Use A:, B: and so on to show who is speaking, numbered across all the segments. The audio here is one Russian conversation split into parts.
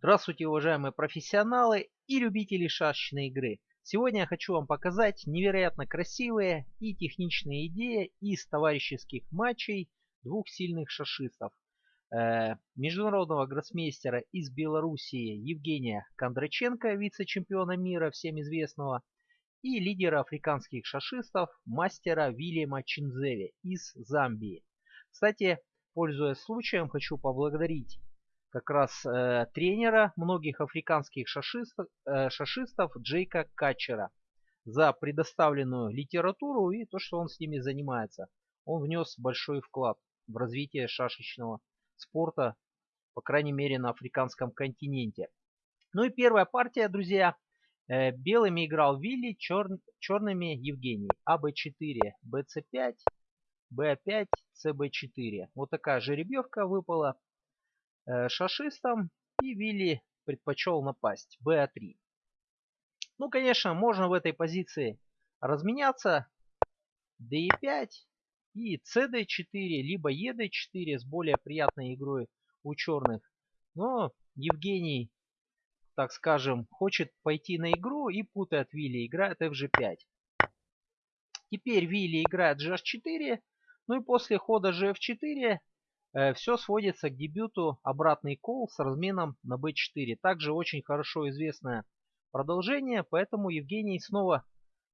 A: Здравствуйте, уважаемые профессионалы и любители шашечной игры. Сегодня я хочу вам показать невероятно красивые и техничные идеи из товарищеских матчей двух сильных шашистов. Э, международного гроссмейстера из Белоруссии Евгения Кондраченко, вице-чемпиона мира, всем известного, и лидера африканских шашистов, мастера Вильяма Чинзеви из Замбии. Кстати, пользуясь случаем, хочу поблагодарить как раз э, тренера многих африканских шашистов, э, шашистов Джейка Катчера за предоставленную литературу и то, что он с ними занимается. Он внес большой вклад в развитие шашечного спорта, по крайней мере на африканском континенте. Ну и первая партия, друзья. Э, белыми играл Вилли, чер, черными Евгений. АБ4, БЦ5, Б5, ЦБ4. Вот такая жеребьевка выпала. Э, шашистом и Вилли предпочел напасть. БА3. Ну, конечно, можно в этой позиции разменяться. ДЕ5 и СД4, либо ЕД4 с более приятной игрой у черных. Но Евгений, так скажем, хочет пойти на игру и путает Вилли, играет FG5. Теперь Вилли играет GH4, ну и после хода GF4 Э, Все сводится к дебюту обратный кол с разменом на b4. Также очень хорошо известное продолжение, поэтому Евгений снова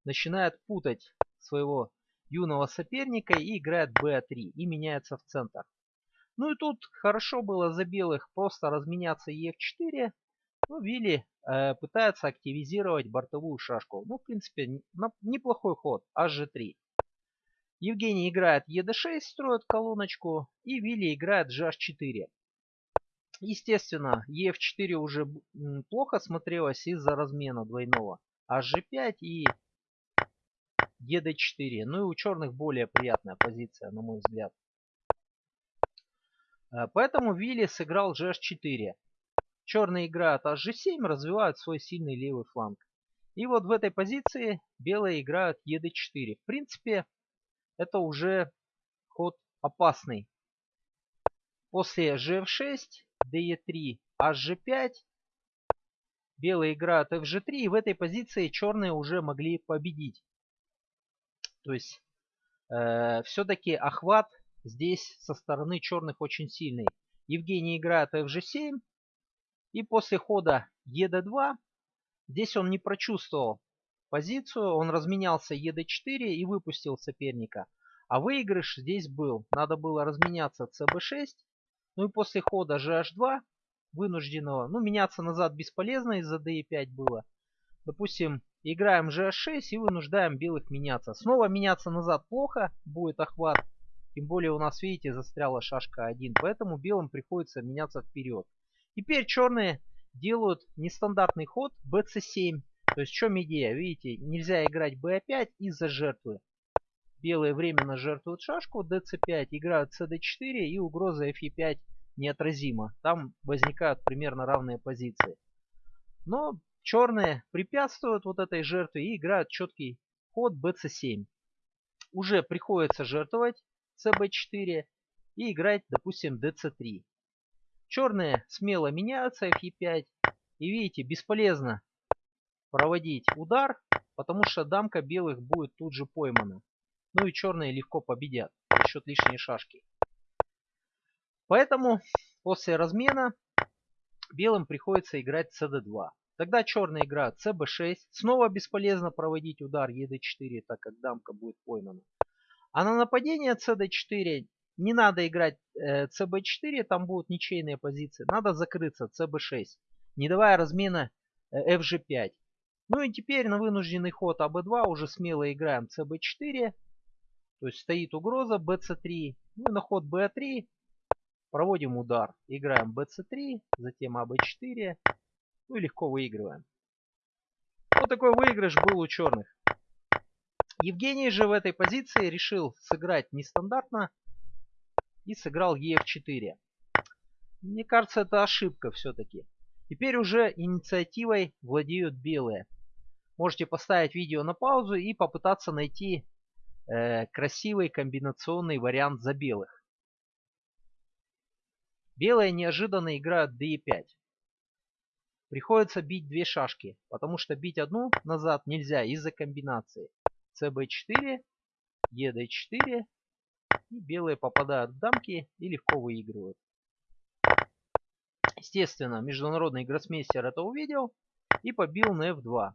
A: начинает путать своего юного соперника и играет b3 и меняется в центр. Ну и тут хорошо было за белых просто разменяться e4. Ну, Вилли э, пытается активизировать бортовую шашку. Ну, в принципе, неплохой ход. hg3. Евгений играет ЕД6, строит колоночку, и Вилли играет GH4. Естественно, ЕФ4 уже плохо смотрелось из-за размена двойного. HG5 и ЕД4. Ну и у черных более приятная позиция, на мой взгляд. Э, поэтому Вилли сыграл GH4. Черные играют HG7, развивают свой сильный левый фланг. И вот в этой позиции белые играют ЕД4. В принципе, это уже ход опасный. После gf6, de3, hg5, белые играют fg3, и в этой позиции черные уже могли победить. То есть э, все-таки охват здесь со стороны черных очень сильный. Евгений играет fg7, и после хода ед2, здесь он не прочувствовал позицию, он разменялся ед4 и выпустил соперника. А выигрыш здесь был. Надо было разменяться cb6. Ну и после хода gh2 вынужденного, ну меняться назад бесполезно из-за d5 было. Допустим, играем gh6 и вынуждаем белых меняться. Снова меняться назад плохо, будет охват. Тем более у нас, видите, застряла шашка 1. Поэтому белым приходится меняться вперед. Теперь черные делают нестандартный ход bc7. То есть в чем идея? Видите, нельзя играть b5 из-за жертвы. Белые временно жертвуют шашку, dc5, играют cd4 и угроза fe5 неотразима. Там возникают примерно равные позиции. Но черные препятствуют вот этой жертве и играют четкий ход bc7. Уже приходится жертвовать cb4 и играть, допустим, dc3. Черные смело меняются fe5. И видите, бесполезно проводить удар, потому что дамка белых будет тут же поймана. Ну и черные легко победят за счет лишней шашки. Поэтому после размена белым приходится играть cd2. Тогда черные играют cb6. Снова бесполезно проводить удар ед4, так как дамка будет поймана. А на нападение cd4 не надо играть э, cb4, там будут ничейные позиции. Надо закрыться cb6, не давая размена э, fg5. Ну и теперь на вынужденный ход АБ2 уже смело играем ЦБ4. То есть стоит угроза BC3. Ну и на ход B3 проводим удар. Играем BC3, затем АБ4. Ну и легко выигрываем. Вот такой выигрыш был у черных. Евгений же в этой позиции решил сыграть нестандартно и сыграл ЕФ4. Мне кажется, это ошибка все-таки. Теперь уже инициативой владеют белые. Можете поставить видео на паузу и попытаться найти э, красивый комбинационный вариант за белых. Белые неожиданно играют d5. приходится бить две шашки, потому что бить одну назад нельзя из-за комбинации. cb4, ед4, и белые попадают в дамки и легко выигрывают. Естественно, международный гроссмейстер это увидел и побил на f2.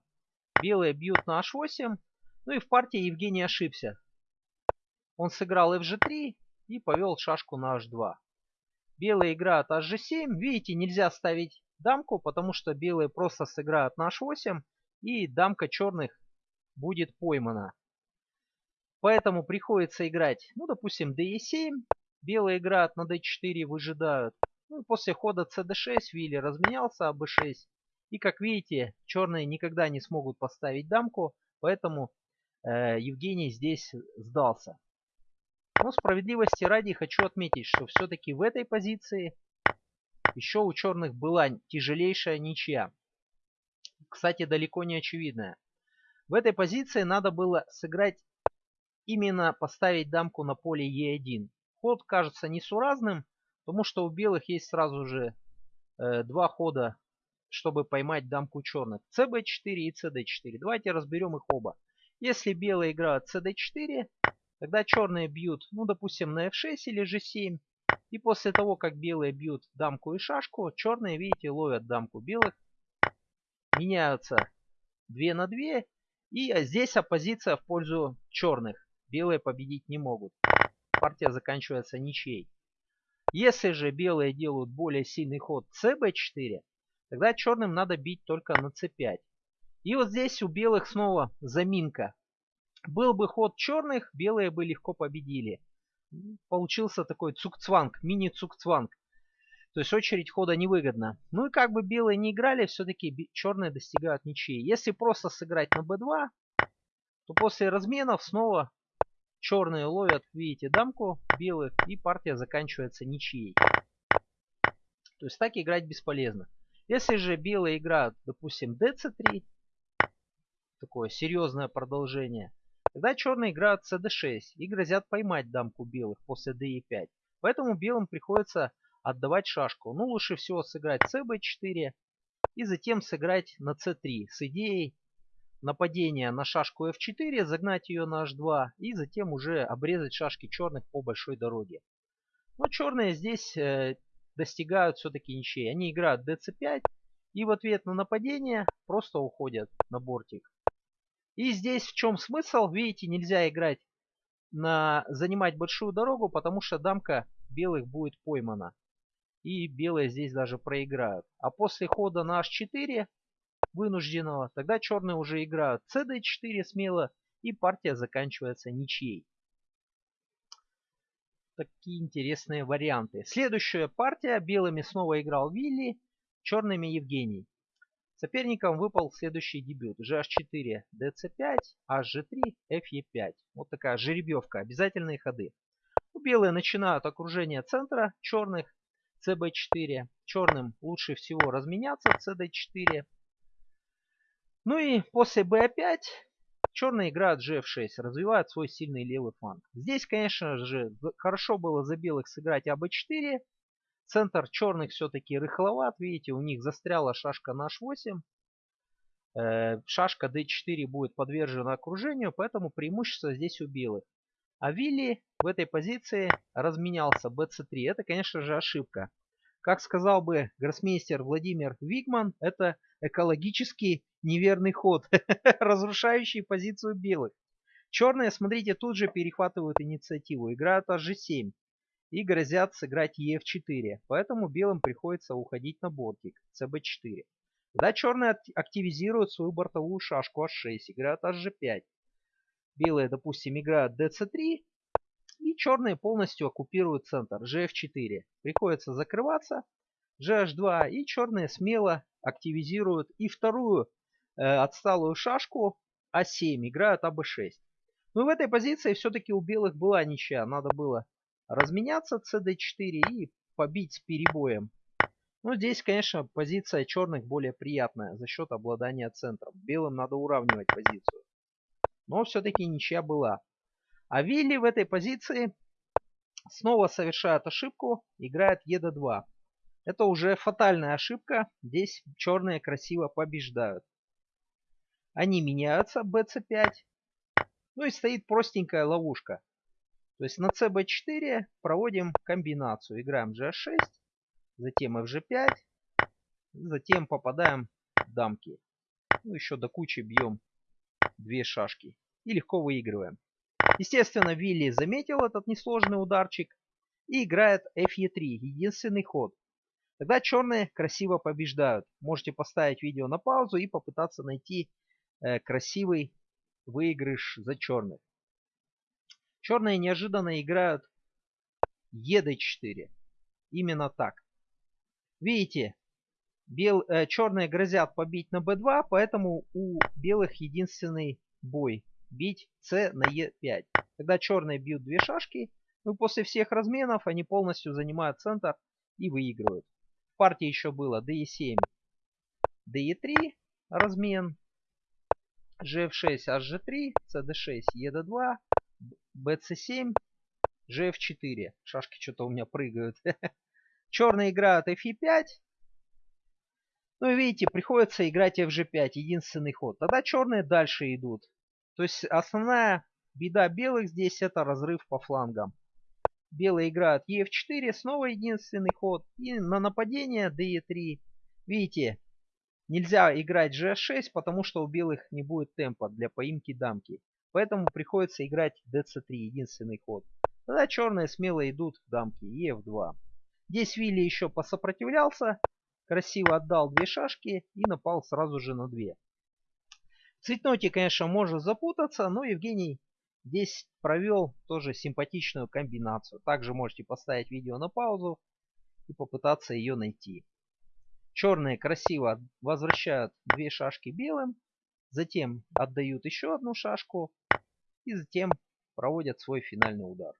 A: Белые бьют на h8, ну и в партии Евгений ошибся. Он сыграл fg3 и повел шашку на h2. Белые играют hg7. Видите, нельзя ставить дамку, потому что белые просто сыграют на h8 и дамка черных будет поймана. Поэтому приходится играть, ну, допустим, d7. Белые играют на d4, выжидают. Ну, после хода cd6 Вилли разменялся, а b6. И, как видите, черные никогда не смогут поставить дамку, поэтому э, Евгений здесь сдался. Но справедливости ради хочу отметить, что все-таки в этой позиции еще у черных была тяжелейшая ничья. Кстати, далеко не очевидная. В этой позиции надо было сыграть именно поставить дамку на поле Е1. Ход кажется несуразным, потому что у белых есть сразу же э, два хода, чтобы поймать дамку черных. cb4 и cd4. Давайте разберем их оба. Если белые играют cd4, тогда черные бьют, ну допустим, на f6 или g7. И после того, как белые бьют дамку и шашку, черные, видите, ловят дамку белых. Меняются 2 на 2. И здесь оппозиция в пользу черных. Белые победить не могут. Партия заканчивается ничьей. Если же белые делают более сильный ход cb4, тогда черным надо бить только на c5. И вот здесь у белых снова заминка. Был бы ход черных, белые бы легко победили. Получился такой цукцванг, мини-цукцванг. То есть очередь хода невыгодна. Ну и как бы белые не играли, все-таки черные достигают ничьи. Если просто сыграть на b2, то после разменов снова Черные ловят, видите, дамку белых, и партия заканчивается ничьей. То есть так играть бесполезно. Если же белые играют, допустим, dc3, такое серьезное продолжение, тогда черные играют cd6 и грозят поймать дамку белых после de5. Поэтому белым приходится отдавать шашку. Ну, лучше всего сыграть cb4 и затем сыграть на c3 с идеей нападение на шашку f4, загнать ее на h2 и затем уже обрезать шашки черных по большой дороге. Но черные здесь э, достигают все-таки ничей. Они играют dc5 и в ответ на нападение просто уходят на бортик. И здесь в чем смысл? Видите, нельзя играть на занимать большую дорогу, потому что дамка белых будет поймана. И белые здесь даже проиграют. А после хода на h4 вынужденного, тогда черные уже играют cd4 смело, и партия заканчивается ничьей. Такие интересные варианты. Следующая партия. Белыми снова играл Вилли, черными Евгений. Соперникам выпал следующий дебют. GH4, DC5, HG3, FE5. Вот такая жеребьевка. Обязательные ходы. Белые начинают окружение центра черных. CB4. Черным лучше всего разменяться CD4. Ну и после b5 черные играют gf6, развивают свой сильный левый фланг. Здесь, конечно же, хорошо было за белых сыграть аб4. Центр черных все-таки рыхловат. Видите, у них застряла шашка на h8. Э, шашка d4 будет подвержена окружению, поэтому преимущество здесь у белых. А Вилли в этой позиции разменялся bc3. Это, конечно же, ошибка. Как сказал бы гроссмейстер Владимир Вигман, это экологически неверный ход, разрушающий позицию белых. Черные, смотрите, тут же перехватывают инициативу, играют hg7 и грозят сыграть ef4. Поэтому белым приходится уходить на бортик cb4. Тогда черные активизируют свою бортовую шашку h6, играют hg5. Белые, допустим, играют dc3 и черные полностью оккупируют центр gf4. Приходится закрываться gh2 и черные смело активизируют и вторую отсталую шашку а7, играют аб6. Но в этой позиции все-таки у белых была ничья. Надо было разменяться cd4 и побить с перебоем. Ну, здесь, конечно, позиция черных более приятная за счет обладания центром. Белым надо уравнивать позицию. Но все-таки ничья была. А Вилли в этой позиции снова совершает ошибку, играет ед2. Это уже фатальная ошибка. Здесь черные красиво побеждают. Они меняются, bc5. Ну и стоит простенькая ловушка. То есть на cb4 проводим комбинацию. Играем g6, затем fg5, затем попадаем в дамки. Ну еще до кучи бьем две шашки. И легко выигрываем. Естественно, Вилли заметил этот несложный ударчик и играет fe3, единственный ход. Тогда черные красиво побеждают. Можете поставить видео на паузу и попытаться найти красивый выигрыш за черных. Черные неожиданно играют ед4. Именно так. Видите, бел, э, черные грозят побить на b2, поэтому у белых единственный бой. Бить c на e5. Когда черные бьют две шашки, ну после всех разменов они полностью занимают центр и выигрывают. В партии еще было de7, de3 размен, gf6, hg3, cd6, ed2, bc7, gf4. Шашки что-то у меня прыгают. Черные играют fe5. Ну и видите, приходится играть fg5, единственный ход. Тогда черные дальше идут. То есть основная беда белых здесь это разрыв по флангам. Белые играют ef4, снова единственный ход. И на нападение de3. Видите, нельзя играть g6, потому что у белых не будет темпа для поимки дамки. Поэтому приходится играть dc3, единственный ход. Тогда черные смело идут в дамки, ef2. Здесь Вилли еще посопротивлялся, красиво отдал две шашки и напал сразу же на две. В цветноте, конечно, можно запутаться, но Евгений здесь провел тоже симпатичную комбинацию. Также можете поставить видео на паузу и попытаться ее найти. Черные красиво возвращают две шашки белым, затем отдают еще одну шашку и затем проводят свой финальный удар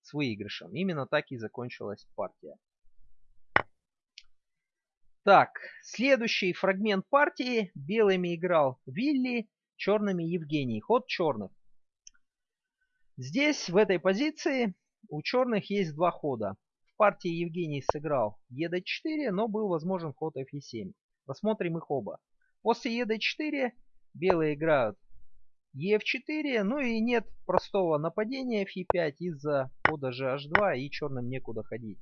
A: с выигрышем. Именно так и закончилась партия. Так, следующий фрагмент партии. Белыми играл Вилли, черными Евгений. Ход черных. Здесь, в этой позиции, у черных есть два хода. Партии Евгений сыграл ед4, но был возможен ход fe7. Посмотрим их оба. После ед4 белые играют ef4, ну и нет простого нападения fe5 из-за хода gh2 и черным некуда ходить.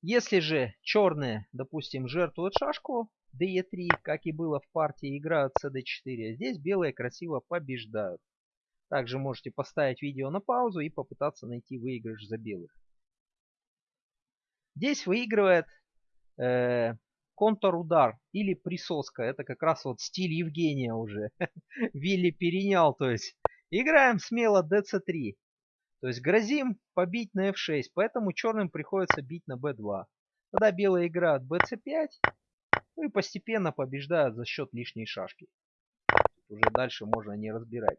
A: Если же черные, допустим, жертвуют шашку de3, как и было в партии, играют cd4, здесь белые красиво побеждают. Также можете поставить видео на паузу и попытаться найти выигрыш за белых. Здесь выигрывает э, контрудар или присоска. Это как раз вот стиль Евгения уже. Вилли перенял, то есть играем смело dc3. То есть грозим побить на f6, поэтому черным приходится бить на b2. Тогда белые играют bc5, ну и постепенно побеждают за счет лишней шашки. Тут уже дальше можно не разбирать.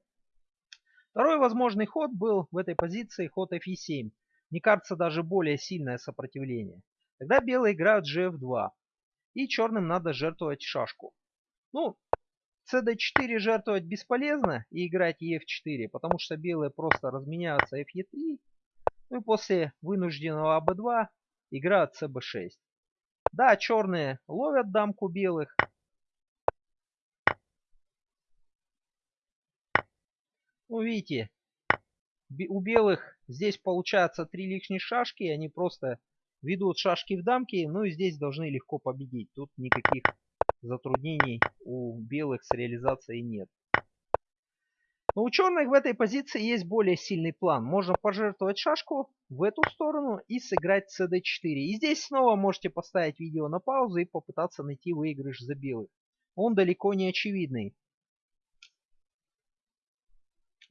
A: Второй возможный ход был в этой позиции ход fe7. Мне кажется, даже более сильное сопротивление. Тогда белые играют gf2. И черным надо жертвовать шашку. Ну, cd4 жертвовать бесполезно и играть ef4, потому что белые просто разменяются fe3. Ну и после вынужденного ab2 играют cb6. Да, черные ловят дамку белых. Ну, видите, у белых здесь получается три лишних шашки, они просто ведут шашки в дамки, ну и здесь должны легко победить. Тут никаких затруднений у белых с реализацией нет. Но у черных в этой позиции есть более сильный план. Можно пожертвовать шашку в эту сторону и сыграть cd4. И здесь снова можете поставить видео на паузу и попытаться найти выигрыш за белых. Он далеко не очевидный.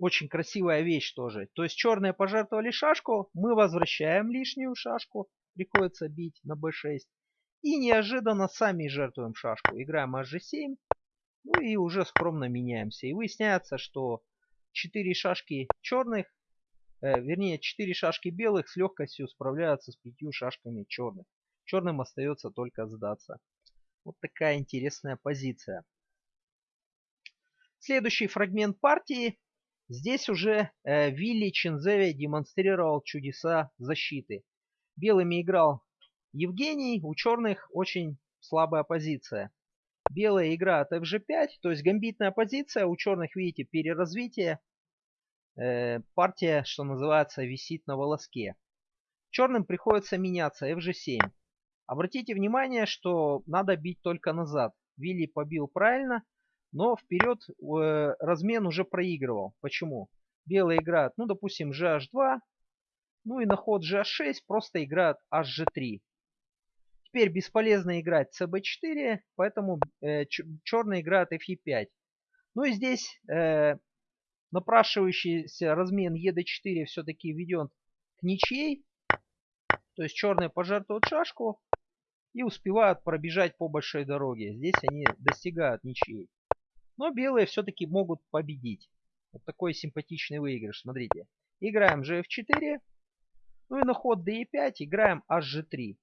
A: Очень красивая вещь тоже. То есть черные пожертвовали шашку, мы возвращаем лишнюю шашку. Приходится бить на b6. И неожиданно сами жертвуем шашку. Играем hg7. Ну и уже скромно меняемся. И выясняется, что 4 шашки черных, э, вернее 4 шашки белых с легкостью справляются с 5 шашками черных. Черным остается только сдаться. Вот такая интересная позиция. Следующий фрагмент партии. Здесь уже э, Вилли Чинзеви демонстрировал чудеса защиты. Белыми играл Евгений, у черных очень слабая позиция. Белая игра от fg5, то есть гамбитная позиция, у черных, видите, переразвитие. Э, партия, что называется, висит на волоске. Черным приходится меняться fg7. Обратите внимание, что надо бить только назад. Вилли побил правильно, но вперед э, размен уже проигрывал. Почему? Белые играют, ну, допустим, gh2, ну и на ход gh6 просто играют hg3. Теперь бесполезно играть cb4, поэтому э, черные играют fe5. Ну и здесь э, напрашивающийся размен ед4 все-таки введен к ничьей. То есть черные пожертвуют шашку и успевают пробежать по большой дороге. Здесь они достигают ничьей. Но белые все-таки могут победить. Вот такой симпатичный выигрыш. Смотрите. Играем gf4. Ну и на ход d5 играем hg3.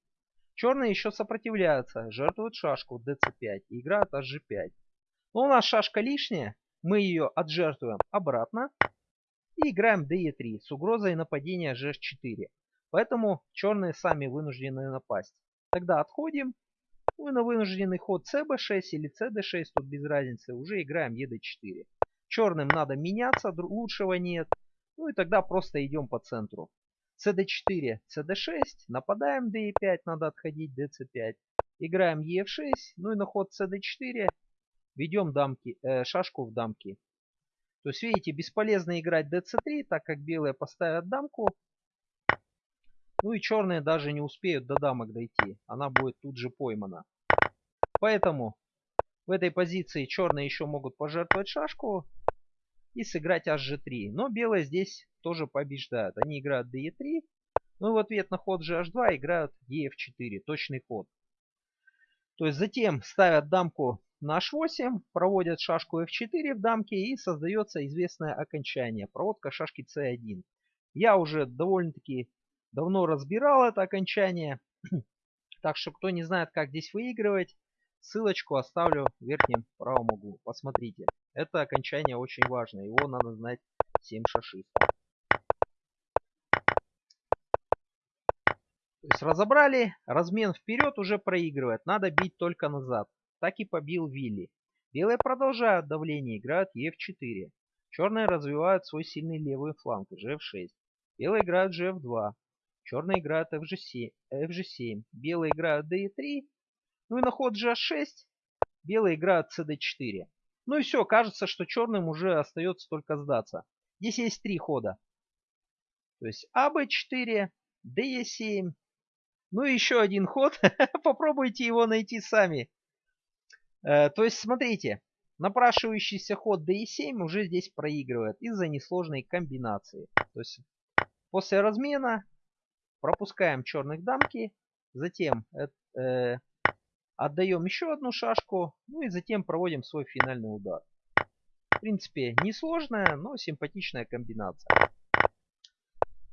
A: Черные еще сопротивляются. Жертвуют шашку dc5 и играют hg5. Но у нас шашка лишняя. Мы ее отжертвуем обратно. И играем de3 с угрозой нападения gh4. Поэтому черные сами вынуждены напасть. Тогда отходим. И на вынужденный ход cb6 или cd6, тут без разницы, уже играем ед4. Черным надо меняться, лучшего нет. Ну и тогда просто идем по центру. cd4, cd6, нападаем d5, надо отходить dc5. Играем ef6, ну и на ход cd4 ведем дамки, э, шашку в дамки. То есть видите, бесполезно играть dc3, так как белые поставят дамку. Ну и черные даже не успеют до дамок дойти. Она будет тут же поймана. Поэтому в этой позиции черные еще могут пожертвовать шашку и сыграть hg3. Но белые здесь тоже побеждают. Они играют de3. Ну и в ответ на ход gh2 играют ef4. Точный ход. То есть затем ставят дамку на h8, проводят шашку f4 в дамке и создается известное окончание. Проводка шашки c1. Я уже довольно-таки давно разбирал это окончание. Так что кто не знает, как здесь выигрывать, ссылочку оставлю в верхнем правом углу. Посмотрите. Это окончание очень важно. Его надо знать всем шашистам. То есть разобрали, размен вперед уже проигрывает. Надо бить только назад. Так и побил Вилли. Белые продолжают давление, играют Ef4. Черные развивают свой сильный левый фланг, Gf6. Белые играют Gf2. Черные играют FG7, FG7. Белые играют D3. Ну и на ход G6 белые играют CD4. Ну и все, кажется, что черным уже остается только сдаться. Здесь есть три хода. То есть АБ4, ДЕ7. Ну и еще один ход. Попробуйте его найти сами. Э, то есть смотрите, напрашивающийся ход ДЕ7 уже здесь проигрывает из-за несложной комбинации. То есть после размена пропускаем черных дамки, затем э, отдаем еще одну шашку, ну и затем проводим свой финальный удар. В принципе, несложная, но симпатичная комбинация.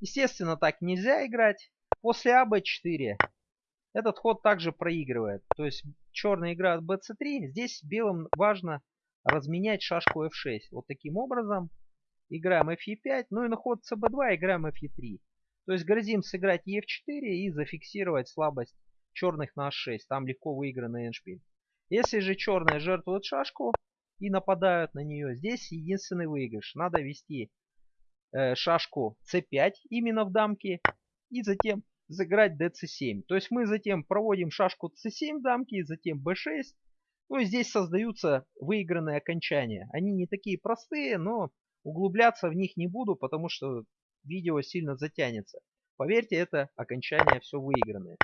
A: Естественно, так нельзя играть. После АБ4 этот ход также проигрывает. То есть черный играет БЦ3. Здесь белым важно разменять шашку F6. Вот таким образом. Играем Fe5. Ну и на ход ЦБ2 играем Fe3. То есть грозим сыграть Е4 и зафиксировать слабость черных на H6. Там легко выигранный эндшпиль. Если же черные жертвуют шашку и нападают на нее, здесь единственный выигрыш. Надо вести э, шашку c5 именно в дамке и затем сыграть dc7. То есть мы затем проводим шашку c7 в дамке, затем b6. Ну и здесь создаются выигранные окончания. Они не такие простые, но углубляться в них не буду, потому что видео сильно затянется. Поверьте, это окончание все выигранное.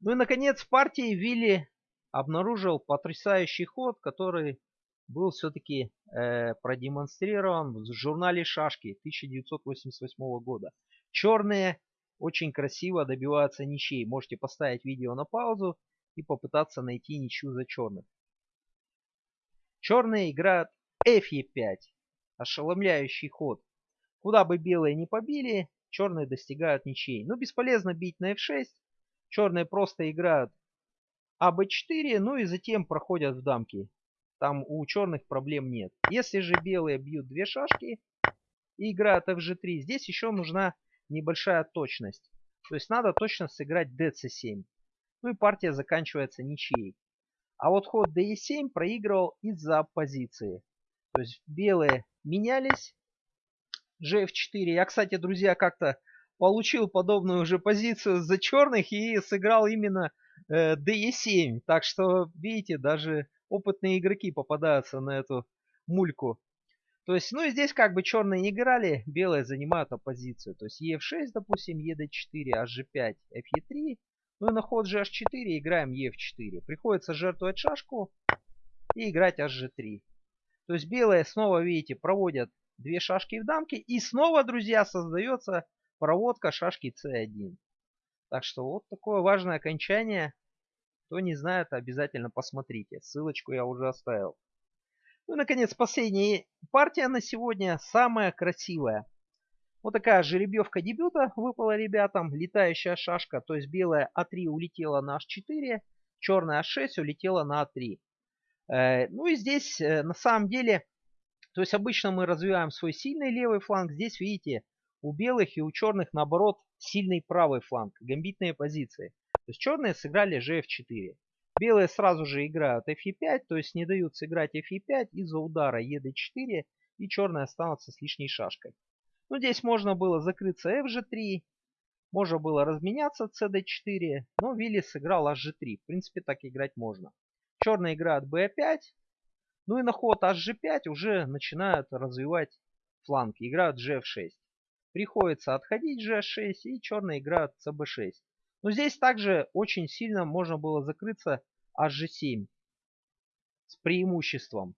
A: Ну и наконец в партии Вилли обнаружил потрясающий ход, который был все-таки э, продемонстрирован в журнале «Шашки» 1988 года. Черные очень красиво добиваются ничей. Можете поставить видео на паузу и попытаться найти ничью за черных. Черные играют Fe5. Ошеломляющий ход. Куда бы белые не побили, черные достигают ничей. Но бесполезно бить на f6. Черные просто играют АБ4, ну и затем проходят в дамки. Там у черных проблем нет. Если же белые бьют две шашки и играют FG3, здесь еще нужна небольшая точность. То есть надо точно сыграть dc7. Ну и партия заканчивается ничьей. А вот ход d7 проигрывал из-за оппозиции. То есть белые менялись. Gf4. Я, кстати, друзья, как-то получил подобную уже позицию за черных и сыграл именно э, DE7. Так что, видите, даже опытные игроки попадаются на эту мульку. То есть, ну и здесь как бы черные не играли, белые занимают оппозицию. То есть EF6, допустим, ED4, HG5, FE3. Ну и на ход GH4 играем EF4. Приходится жертвовать шашку и играть HG3. То есть белые снова, видите, проводят две шашки в дамке. И снова, друзья, создается проводка шашки c1. Так что вот такое важное окончание. Кто не знает, обязательно посмотрите. Ссылочку я уже оставил. Ну и, наконец, последняя партия на сегодня. Самая красивая. Вот такая жеребьевка дебюта выпала ребятам. Летающая шашка. То есть белая А3 улетела на H4. Черная А6 улетела на А3. Э, ну и здесь э, на самом деле, то есть обычно мы развиваем свой сильный левый фланг. Здесь, видите, у белых и у черных, наоборот, сильный правый фланг, гамбитные позиции. То есть черные сыграли gf4. Белые сразу же играют fe5, то есть не дают сыграть fe5 из-за удара ед4, и черные останутся с лишней шашкой. Ну, здесь можно было закрыться fg3, можно было разменяться cd4, но Вилли сыграл hg3. В принципе, так играть можно. Черные играют b5, ну и на ход hg5 уже начинают развивать фланги, играют gf6. Приходится отходить g6 и черные играют cb6. Но здесь также очень сильно можно было закрыться hg7 с преимуществом.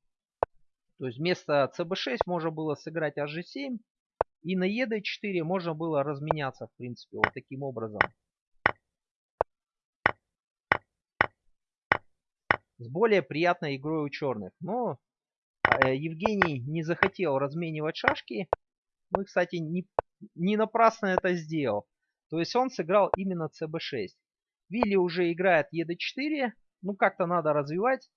A: То есть вместо cb6 можно было сыграть hg7 и на ед4 можно было разменяться в принципе вот таким образом. С более приятной игрой у черных. Но э, Евгений не захотел разменивать шашки. Ну и, кстати, не, не напрасно это сделал. То есть он сыграл именно cb6. Вилли уже играет ед4. Ну как-то надо развивать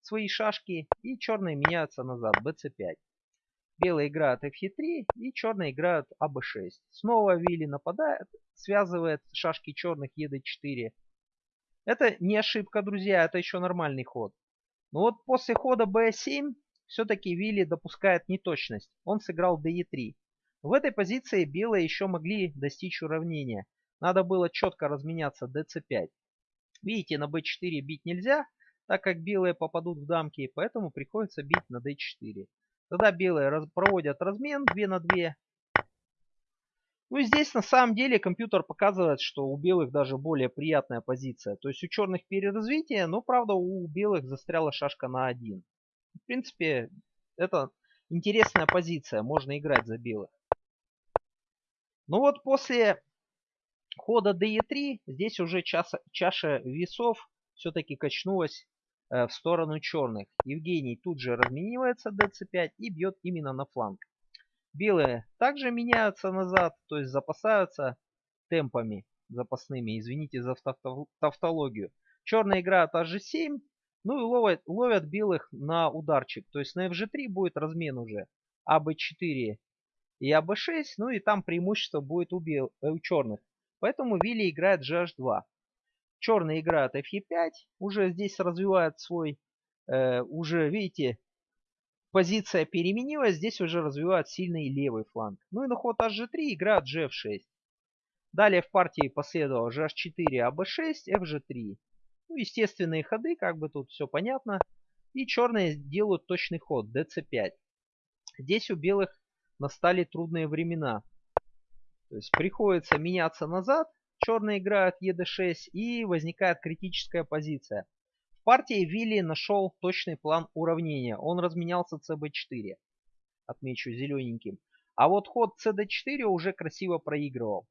A: свои шашки. И черные меняются назад. bc5. Белые играют fe3 и черные играют аб6. Снова Вилли нападает, связывает шашки черных ед4. Это не ошибка, друзья, это еще нормальный ход. Но вот после хода b7 все-таки Вилли допускает неточность. Он сыграл de3. В этой позиции белые еще могли достичь уравнения. Надо было четко разменяться dc5. Видите, на b4 бить нельзя, так как белые попадут в дамки, поэтому приходится бить на d4. Тогда белые проводят размен 2 на 2. Ну и здесь на самом деле компьютер показывает, что у белых даже более приятная позиция. То есть у черных переразвитие, но правда у белых застряла шашка на 1. В принципе, это интересная позиция, можно играть за белых. Ну вот после хода DE3 здесь уже чаша, чаша весов все-таки качнулась э, в сторону черных. Евгений тут же разменивается dc5 и бьет именно на фланг. Белые также меняются назад, то есть запасаются темпами запасными. Извините за тавтологию. Черные играют hg7, ну и ловят, ловят белых на ударчик. То есть на fg3 будет размен уже. аб4 и АБ6, ну и там преимущество будет у, бел, э, у черных. Поэтому Вилли играет GH2. Черные играют FE5, уже здесь развивает свой, э, уже видите, позиция переменилась, здесь уже развивает сильный левый фланг. Ну и на ход HG3 играют GF6. Далее в партии последовало GH4, AB6, FG3. Ну, естественные ходы, как бы тут все понятно. И черные делают точный ход, DC5. Здесь у белых настали трудные времена. То есть приходится меняться назад, черные играют ед6 и возникает критическая позиция. Партии Вилли нашел точный план уравнения. Он разменялся cb4. Отмечу зелененьким. А вот ход cd4 уже красиво проигрывал.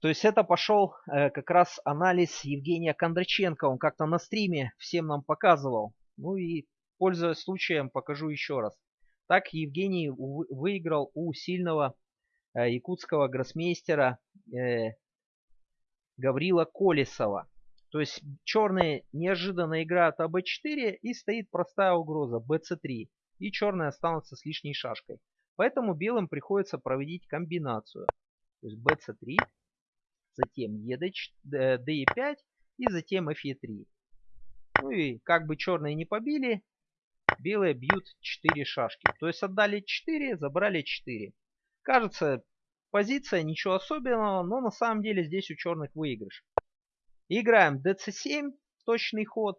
A: То есть это пошел э, как раз анализ Евгения Кондраченко. Он как-то на стриме всем нам показывал. Ну и пользуясь случаем покажу еще раз. Так Евгений выиграл у сильного э, якутского гроссмейстера э, Гаврила Колесова. То есть черные неожиданно играют АБ4 и стоит простая угроза БЦ3. И черные останутся с лишней шашкой. Поэтому белым приходится проводить комбинацию. То есть БЦ3 затем DE5 и затем FE3. Ну и как бы черные не побили, белые бьют 4 шашки. То есть отдали 4, забрали 4. Кажется, позиция ничего особенного, но на самом деле здесь у черных выигрыш. Играем dc7, точный ход.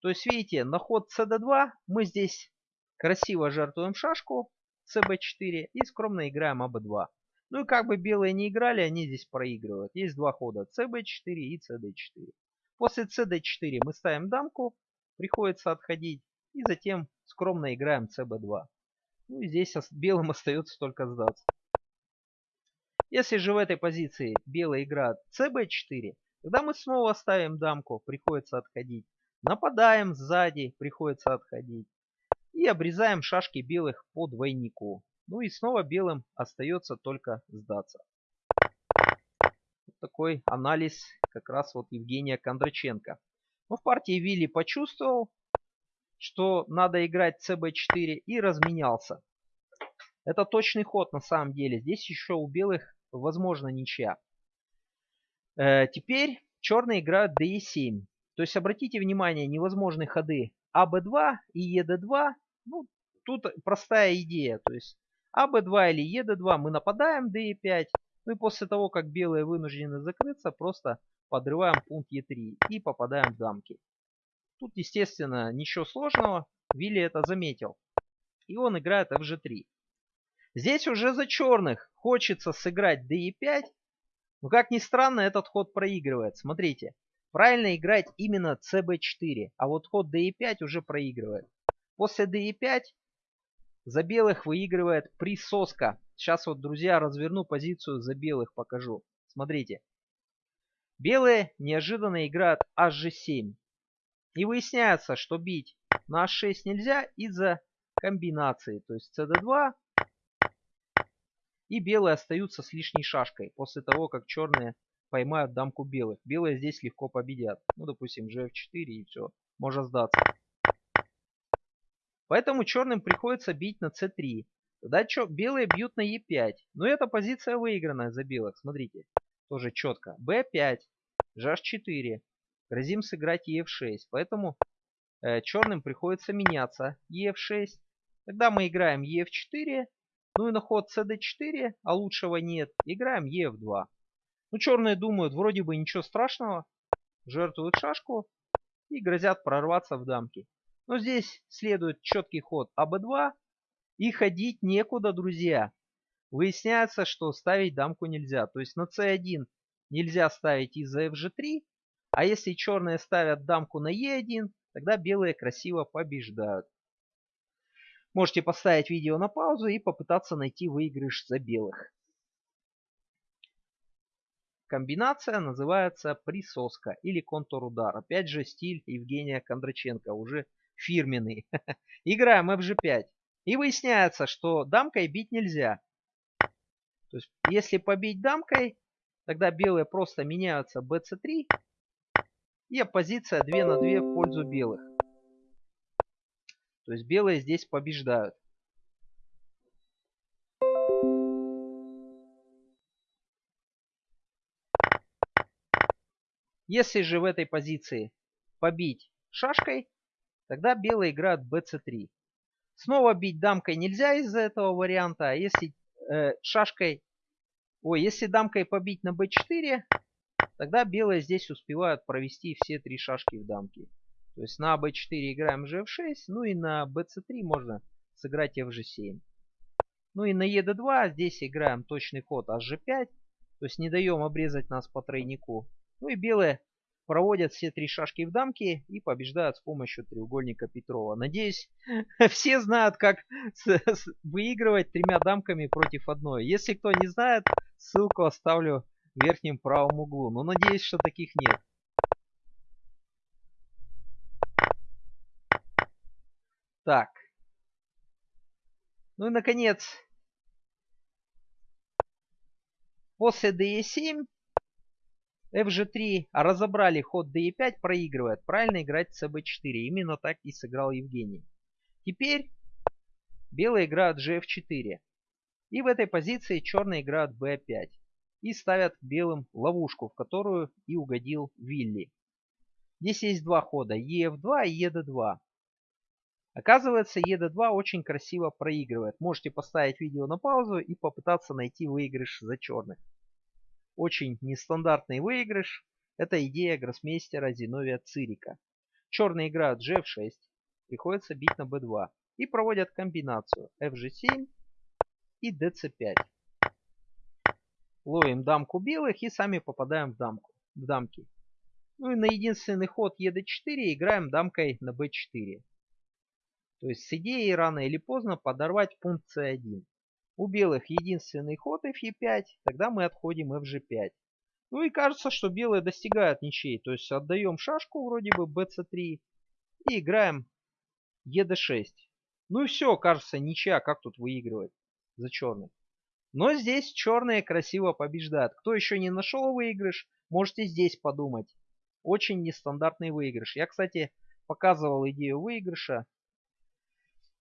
A: То есть видите, на ход cd2 мы здесь красиво жертвуем шашку cb4 и скромно играем ab2. Ну и как бы белые не играли, они здесь проигрывают. Есть два хода cb4 и cd4. После cd4 мы ставим дамку, приходится отходить. И затем скромно играем cb2. Ну и здесь белым остается только сдаться. Если же в этой позиции белый играет cb4, тогда мы снова ставим дамку, приходится отходить. Нападаем сзади, приходится отходить. И обрезаем шашки белых по двойнику. Ну и снова белым остается только сдаться. Вот такой анализ как раз вот Евгения Кондраченко. Но в партии Вилли почувствовал, что надо играть cb4 и разменялся. Это точный ход на самом деле. Здесь еще у белых возможно ничья. Э, теперь черные играют de7. То есть обратите внимание, невозможные ходы АБ2 и ЕД2. Ну, тут простая идея. То есть АБ2 или ЕД2 мы нападаем ДЕ5. Ну и после того, как белые вынуждены закрыться, просто подрываем пункт Е3 и попадаем в дамки. Тут, естественно, ничего сложного. Вилли это заметил. И он играет FG3. Здесь уже за черных хочется сыграть DE5. Но как ни странно, этот ход проигрывает. Смотрите. Правильно играть именно CB4. А вот ход DE5 уже проигрывает. После DE5 за белых выигрывает присоска. Сейчас вот, друзья, разверну позицию за белых, покажу. Смотрите. Белые неожиданно играют HG7. И выясняется, что бить на h6 нельзя из-за комбинации. То есть cd2 и белые остаются с лишней шашкой после того, как черные поймают дамку белых. Белые здесь легко победят. Ну, допустим, gf4 и все. Можно сдаться. Поэтому черным приходится бить на c3. Тогда что, белые бьют на e5. Но эта позиция выигранная за белых. Смотрите. Тоже четко. b5. gh4. Грозим сыграть ef6. Поэтому э, черным приходится меняться. ef6. Тогда мы играем ef4. Ну и на ход cd4, а лучшего нет, играем ef2. Ну черные думают, вроде бы ничего страшного. Жертвуют шашку и грозят прорваться в дамки. Но здесь следует четкий ход АБ2. И ходить некуда, друзья. Выясняется, что ставить дамку нельзя. То есть на c1 нельзя ставить из-за fg3. А если черные ставят дамку на e1, тогда белые красиво побеждают. Можете поставить видео на паузу и попытаться найти выигрыш за белых. Комбинация называется присоска или контур удар. Опять же стиль Евгения Кондраченко, уже фирменный. Играем fg5. И выясняется, что дамкой бить нельзя. То есть, если побить дамкой, тогда белые просто меняются bc3. И оппозиция 2 на 2 в пользу белых. То есть белые здесь побеждают. Если же в этой позиции побить шашкой, тогда белые играют bc3. Снова бить дамкой нельзя из-за этого варианта. А если э, шашкой, ой, если дамкой побить на b4, тогда белые здесь успевают провести все три шашки в дамке. То есть на b4 играем gf6, ну и на bc3 можно сыграть fg7. Ну и на ед2 здесь играем точный ход hg5, то есть не даем обрезать нас по тройнику. Ну и белые проводят все три шашки в дамки и побеждают с помощью треугольника Петрова. Надеюсь, все знают, как выигрывать тремя дамками против одной. Если кто не знает, ссылку оставлю в верхнем правом углу. Но надеюсь, что таких нет. Так. Ну и наконец, после DE7, FG3 разобрали ход DE5, проигрывает. Правильно играть CB4. Именно так и сыграл Евгений. Теперь белые играют GF4. И в этой позиции черные играют B5. и ставят белым ловушку, в которую и угодил Вилли. Здесь есть два хода, ЕФ2 и ЕД2. Оказывается, ЕД2 очень красиво проигрывает. Можете поставить видео на паузу и попытаться найти выигрыш за черных. Очень нестандартный выигрыш. Это идея гроссмейстера Зиновия Цирика. Черные играют G6, приходится бить на B2 и проводят комбинацию FG7 и DC5. Ловим дамку белых и сами попадаем в дамку, в дамки. Ну и на единственный ход ED4 играем дамкой на B4. То есть с идеей рано или поздно подорвать пункт C1. У белых единственный ход Fe5, тогда мы отходим Fg5. Ну и кажется, что белые достигают ничей. То есть отдаем шашку вроде бы bc3 и играем ед6. Ну и все, кажется, ничья. Как тут выигрывать за черных? Но здесь черные красиво побеждают. Кто еще не нашел выигрыш, можете здесь подумать. Очень нестандартный выигрыш. Я, кстати, показывал идею выигрыша.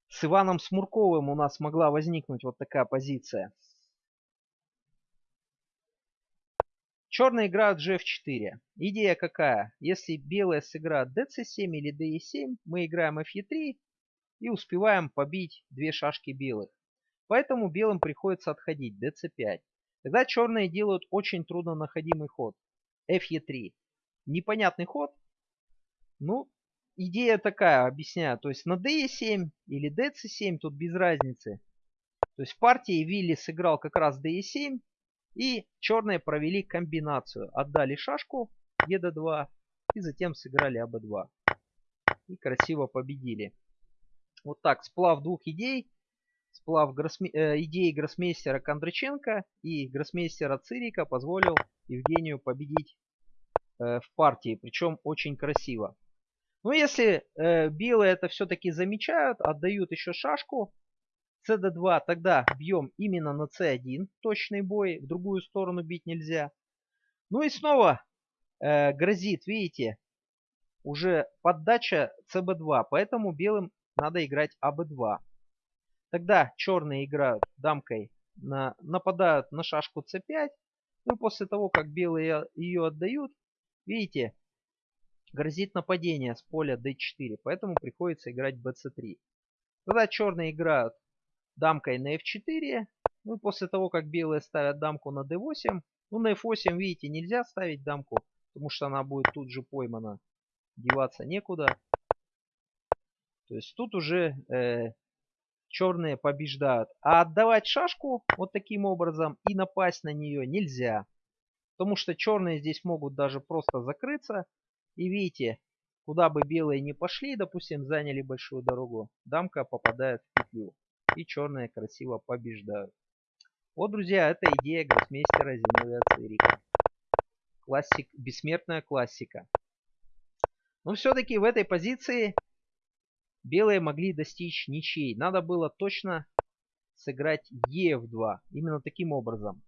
A: С Иваном Смурковым у нас могла возникнуть вот такая позиция. Черные играют gf4. Идея какая? Если белые сыграют dc7 или de7, мы играем fe3 и успеваем побить две шашки белых. Поэтому белым приходится отходить dc5. Тогда черные делают очень трудно находимый ход. fe3. Непонятный ход. Ну, идея такая, объясняю. То есть на de7 или dc7 тут без разницы. То есть в партии Вилли сыграл как раз de7, и черные провели комбинацию. Отдали шашку ед2 и затем сыграли аб2. И красиво победили. Вот так, сплав двух идей. Сплав гроссме... э, идеи гроссмейстера Кондраченко и гроссмейстера Цирика позволил Евгению победить э, в партии. Причем очень красиво. Но если э, белые это все-таки замечают, отдают еще шашку, cd2 тогда бьем именно на c1, точный бой, в другую сторону бить нельзя. Ну и снова э, грозит, видите, уже поддача cb2, поэтому белым надо играть аб2. Тогда черные играют дамкой, на, нападают на шашку c5, ну после того, как белые ее отдают, видите, грозит нападение с поля d4, поэтому приходится играть bc3. Тогда черные играют дамкой на f4. Ну и после того, как белые ставят дамку на d8, ну на f8, видите, нельзя ставить дамку, потому что она будет тут же поймана. Деваться некуда. То есть тут уже э, черные побеждают. А отдавать шашку вот таким образом и напасть на нее нельзя. Потому что черные здесь могут даже просто закрыться. И видите, куда бы белые не пошли, допустим, заняли большую дорогу, дамка попадает в петлю и черные красиво побеждают. Вот, друзья, это идея гроссмейстера Зиновия Цирика. Классик, бессмертная классика. Но все-таки в этой позиции белые могли достичь ничей. Надо было точно сыграть ЕФ2. Именно таким образом.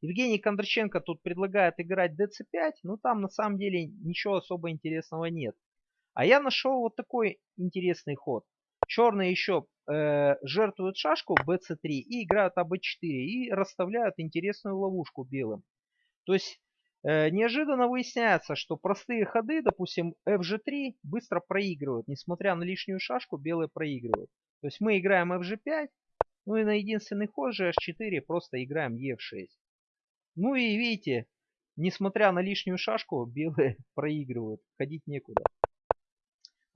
A: Евгений Кондраченко тут предлагает играть ДЦ5, но там на самом деле ничего особо интересного нет. А я нашел вот такой интересный ход. Черные еще э, жертвуют шашку bc3 и играют аб4 и расставляют интересную ловушку белым. То есть э, неожиданно выясняется, что простые ходы, допустим fg3, быстро проигрывают. Несмотря на лишнюю шашку, белые проигрывают. То есть мы играем fg5, ну и на единственный ход же h4 просто играем e6. Ну и видите, несмотря на лишнюю шашку, белые проигрывают. Ходить некуда.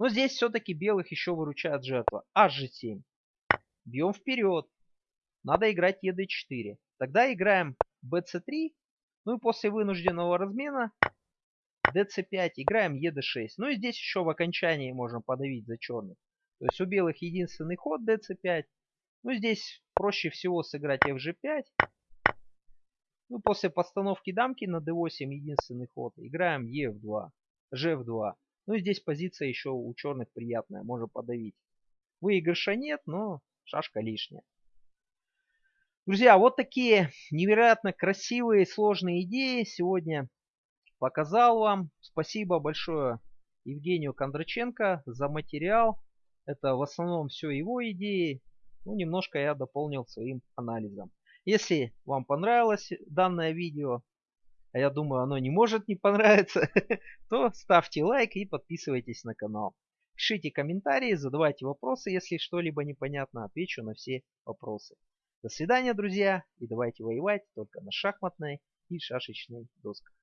A: Но здесь все-таки белых еще выручает жертва. Hg7. Бьем вперед. Надо играть ед4. Тогда играем bc3. Ну и после вынужденного размена dc5 играем ед6. Ну и здесь еще в окончании можем подавить за черных. То есть у белых единственный ход dc5. Ну здесь проще всего сыграть fg5. Ну после постановки дамки на d8 единственный ход играем ef2, gf2. Ну и здесь позиция еще у черных приятная, можно подавить. Выигрыша нет, но шашка лишняя. Друзья, вот такие невероятно красивые, сложные идеи сегодня показал вам. Спасибо большое Евгению Кондраченко за материал. Это в основном все его идеи. Ну, немножко я дополнил своим анализом. Если вам понравилось данное видео, а я думаю оно не может не понравиться, то ставьте лайк и подписывайтесь на канал. Пишите комментарии, задавайте вопросы, если что-либо непонятно, отвечу на все вопросы. До свидания, друзья, и давайте воевать только на шахматной и шашечной досках.